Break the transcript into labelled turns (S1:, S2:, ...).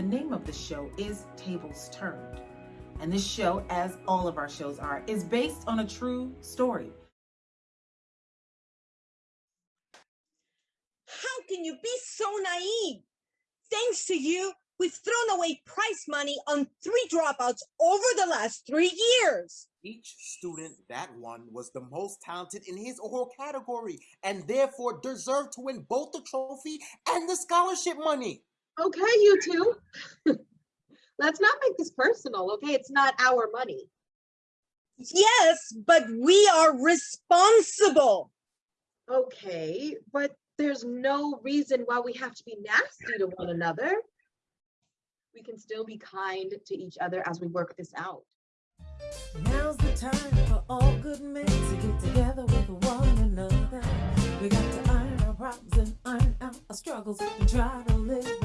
S1: of the show is Tables Turned. And this show, as all of our shows are, is based on a true story.
S2: How can you be so naive? Thanks to you, we've thrown away prize money on three dropouts over the last three years.
S3: Each student that won was the most talented in his or her category and therefore deserved to win both the trophy and the scholarship money.
S4: Okay, you two. Let's not make this personal, okay? It's not our money.
S2: Yes, but we are responsible.
S4: Okay, but there's no reason why we have to be nasty to one another. We can still be kind to each other as we work this out.
S5: Now's the time for all good men to get together with one another. We got to iron our problems and iron out our struggles and try to live as brothers.